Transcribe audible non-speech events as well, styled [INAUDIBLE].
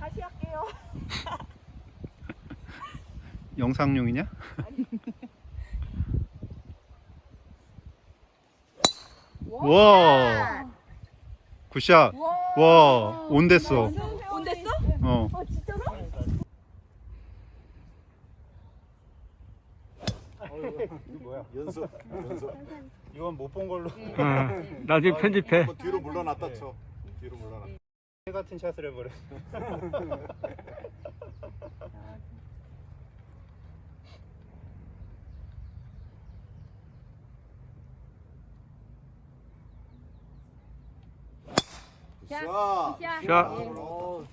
다시 할게요. [LAUGHS] 영상용이냐? 와. 굿샷. 와, 온 됐어. 온 됐어? 어. 아 이거 뭐야? [LAUGHS] 연습. 연습. 이건 못 본 걸로. 어, 나중에 편집해. 뭐 뒤로 물러났다 쳐. 뒤로 물러났다. 개 같은 샷을 해버려. 자, 자, 어,